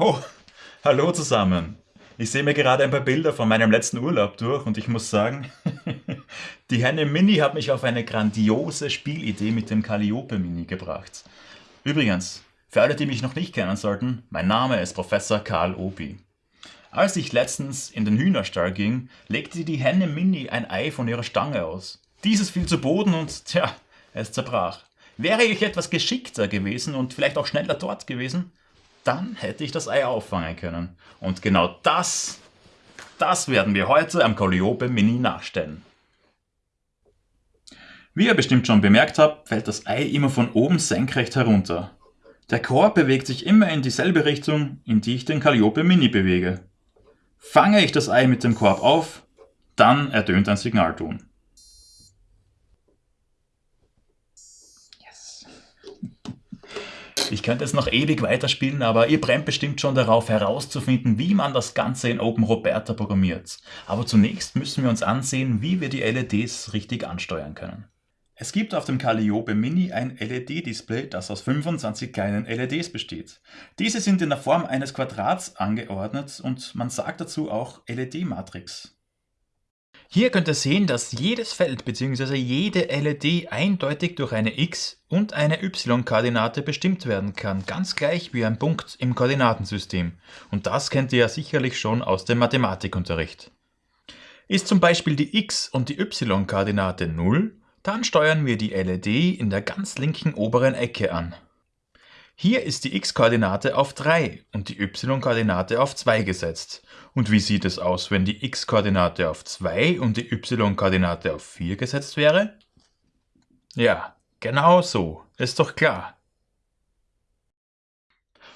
Oh, hallo zusammen. Ich sehe mir gerade ein paar Bilder von meinem letzten Urlaub durch und ich muss sagen, die Henne Mini hat mich auf eine grandiose Spielidee mit dem Calliope Mini gebracht. Übrigens, für alle, die mich noch nicht kennen sollten, mein Name ist Professor Karl Obi. Als ich letztens in den Hühnerstall ging, legte die Henne Mini ein Ei von ihrer Stange aus. Dieses fiel zu Boden und, tja, es zerbrach. Wäre ich etwas geschickter gewesen und vielleicht auch schneller dort gewesen, dann hätte ich das Ei auffangen können. Und genau das, das werden wir heute am Calliope Mini nachstellen. Wie ihr bestimmt schon bemerkt habt, fällt das Ei immer von oben senkrecht herunter. Der Korb bewegt sich immer in dieselbe Richtung, in die ich den Calliope Mini bewege. Fange ich das Ei mit dem Korb auf, dann ertönt ein Signalton. Ich könnte jetzt noch ewig weiterspielen, aber ihr brennt bestimmt schon darauf herauszufinden, wie man das Ganze in OpenRoberta programmiert. Aber zunächst müssen wir uns ansehen, wie wir die LEDs richtig ansteuern können. Es gibt auf dem Calliope Mini ein LED-Display, das aus 25 kleinen LEDs besteht. Diese sind in der Form eines Quadrats angeordnet und man sagt dazu auch LED-Matrix. Hier könnt ihr sehen, dass jedes Feld bzw. jede LED eindeutig durch eine X- und eine Y-Koordinate bestimmt werden kann, ganz gleich wie ein Punkt im Koordinatensystem. Und das kennt ihr ja sicherlich schon aus dem Mathematikunterricht. Ist zum Beispiel die X- und die Y-Koordinate 0, dann steuern wir die LED in der ganz linken oberen Ecke an. Hier ist die x-Koordinate auf 3 und die y-Koordinate auf 2 gesetzt. Und wie sieht es aus, wenn die x-Koordinate auf 2 und die y-Koordinate auf 4 gesetzt wäre? Ja, genau so, ist doch klar.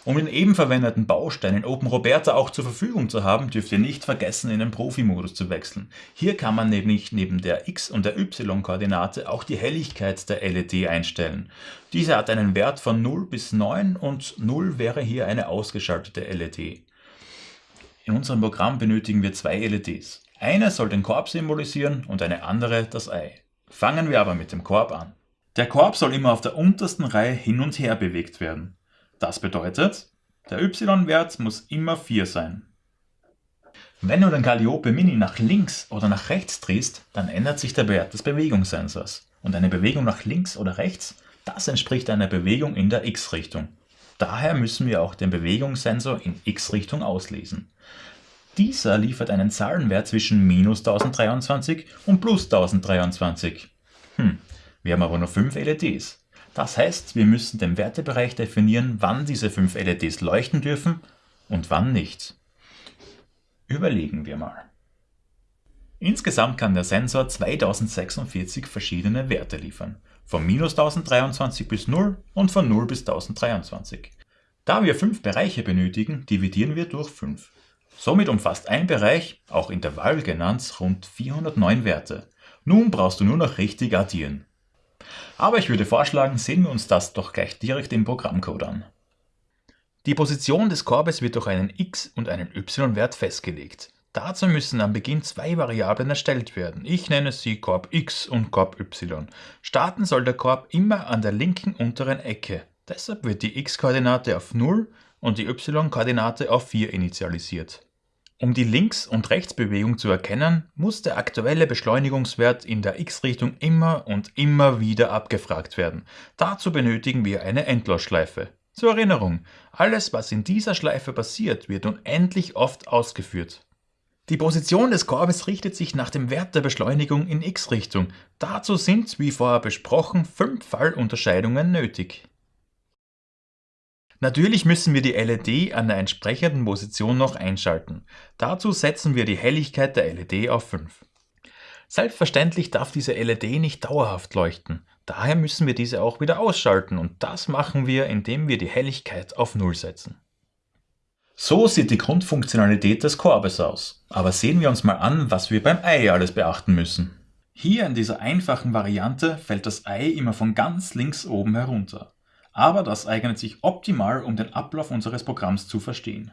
Um den eben verwendeten Baustein in OpenRoberta auch zur Verfügung zu haben, dürft ihr nicht vergessen, in den Profi-Modus zu wechseln. Hier kann man nämlich neben der x- und der y-Koordinate auch die Helligkeit der LED einstellen. Diese hat einen Wert von 0 bis 9 und 0 wäre hier eine ausgeschaltete LED. In unserem Programm benötigen wir zwei LEDs. Eine soll den Korb symbolisieren und eine andere das Ei. Fangen wir aber mit dem Korb an. Der Korb soll immer auf der untersten Reihe hin und her bewegt werden. Das bedeutet, der y-Wert muss immer 4 sein. Wenn du den Calliope Mini nach links oder nach rechts drehst, dann ändert sich der Wert des Bewegungssensors. Und eine Bewegung nach links oder rechts, das entspricht einer Bewegung in der x-Richtung. Daher müssen wir auch den Bewegungssensor in x-Richtung auslesen. Dieser liefert einen Zahlenwert zwischen minus 1023 und plus 1023. Hm, wir haben aber nur 5 LEDs. Das heißt, wir müssen den Wertebereich definieren, wann diese fünf LEDs leuchten dürfen und wann nicht. Überlegen wir mal. Insgesamt kann der Sensor 2046 verschiedene Werte liefern, von minus 1023 bis 0 und von 0 bis 1023. Da wir fünf Bereiche benötigen, dividieren wir durch 5. Somit umfasst ein Bereich, auch Intervall genannt, rund 409 Werte. Nun brauchst du nur noch richtig addieren. Aber ich würde vorschlagen, sehen wir uns das doch gleich direkt im Programmcode an. Die Position des Korbes wird durch einen x- und einen y-Wert festgelegt. Dazu müssen am Beginn zwei Variablen erstellt werden. Ich nenne sie Korb x und Korb y. Starten soll der Korb immer an der linken unteren Ecke. Deshalb wird die x-Koordinate auf 0 und die y-Koordinate auf 4 initialisiert. Um die Links- und Rechtsbewegung zu erkennen, muss der aktuelle Beschleunigungswert in der x-Richtung immer und immer wieder abgefragt werden. Dazu benötigen wir eine Endlosschleife. Zur Erinnerung, alles was in dieser Schleife passiert, wird unendlich oft ausgeführt. Die Position des Korbes richtet sich nach dem Wert der Beschleunigung in x-Richtung. Dazu sind, wie vorher besprochen, fünf Fallunterscheidungen nötig. Natürlich müssen wir die LED an der entsprechenden Position noch einschalten. Dazu setzen wir die Helligkeit der LED auf 5. Selbstverständlich darf diese LED nicht dauerhaft leuchten. Daher müssen wir diese auch wieder ausschalten und das machen wir, indem wir die Helligkeit auf 0 setzen. So sieht die Grundfunktionalität des Korbes aus. Aber sehen wir uns mal an, was wir beim Ei alles beachten müssen. Hier in dieser einfachen Variante fällt das Ei immer von ganz links oben herunter aber das eignet sich optimal, um den Ablauf unseres Programms zu verstehen.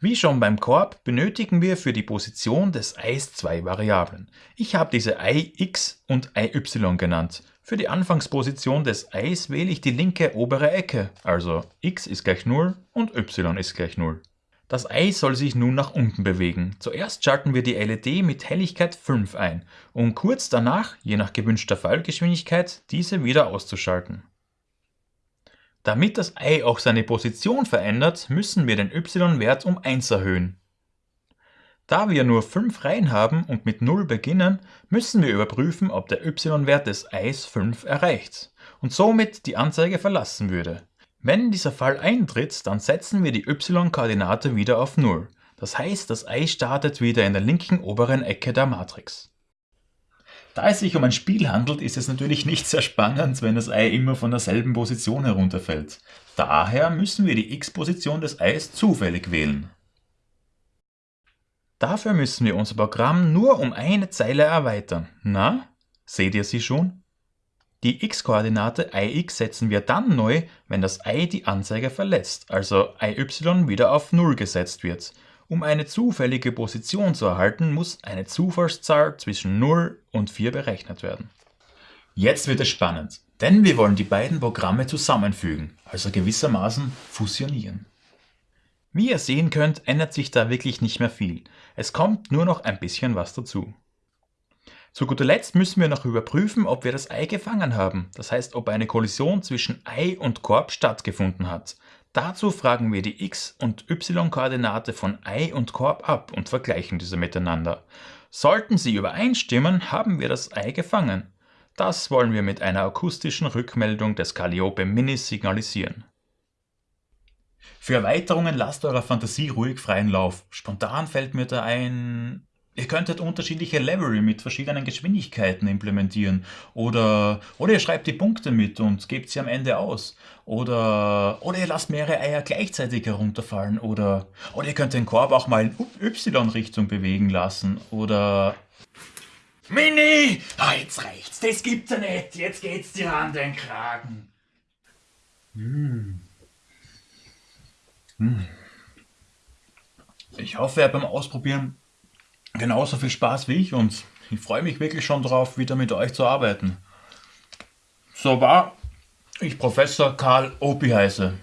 Wie schon beim Korb benötigen wir für die Position des Eis zwei Variablen. Ich habe diese Ei x und y genannt. Für die Anfangsposition des Eis wähle ich die linke obere Ecke, also x ist gleich 0 und y ist gleich 0. Das Ei soll sich nun nach unten bewegen. Zuerst schalten wir die LED mit Helligkeit 5 ein, um kurz danach, je nach gewünschter Fallgeschwindigkeit, diese wieder auszuschalten. Damit das Ei auch seine Position verändert, müssen wir den y-Wert um 1 erhöhen. Da wir nur 5 Reihen haben und mit 0 beginnen, müssen wir überprüfen, ob der y-Wert des Eis 5 erreicht und somit die Anzeige verlassen würde. Wenn dieser Fall eintritt, dann setzen wir die y-Koordinate wieder auf 0. Das heißt, das Ei startet wieder in der linken oberen Ecke der Matrix. Da es sich um ein Spiel handelt, ist es natürlich nicht sehr spannend, wenn das Ei immer von derselben Position herunterfällt. Daher müssen wir die x-Position des Eis zufällig wählen. Dafür müssen wir unser Programm nur um eine Zeile erweitern. Na, seht ihr sie schon? Die x-Koordinate ix setzen wir dann neu, wenn das Ei die Anzeige verlässt, also iy wieder auf 0 gesetzt wird. Um eine zufällige Position zu erhalten, muss eine Zufallszahl zwischen 0 und 4 berechnet werden. Jetzt wird es spannend, denn wir wollen die beiden Programme zusammenfügen, also gewissermaßen fusionieren. Wie ihr sehen könnt, ändert sich da wirklich nicht mehr viel. Es kommt nur noch ein bisschen was dazu. Zu guter Letzt müssen wir noch überprüfen, ob wir das Ei gefangen haben, das heißt, ob eine Kollision zwischen Ei und Korb stattgefunden hat. Dazu fragen wir die x- und y-Koordinate von Ei und Korb ab und vergleichen diese miteinander. Sollten sie übereinstimmen, haben wir das Ei gefangen. Das wollen wir mit einer akustischen Rückmeldung des Calliope Mini signalisieren. Für Erweiterungen lasst eurer Fantasie ruhig freien Lauf. Spontan fällt mir da ein, Ihr könntet unterschiedliche Level mit verschiedenen Geschwindigkeiten implementieren oder, oder ihr schreibt die Punkte mit und gebt sie am Ende aus. Oder, oder ihr lasst mehrere Eier gleichzeitig herunterfallen oder, oder ihr könnt den Korb auch mal in Y-Richtung bewegen lassen oder... Mini! Ah, jetzt reicht's, das gibt's ja nicht, jetzt geht's dir an den Kragen. Hm. Hm. Ich hoffe, beim Ausprobieren genauso viel Spaß wie ich und ich freue mich wirklich schon drauf, wieder mit euch zu arbeiten. So war ich Professor Karl Opi heiße.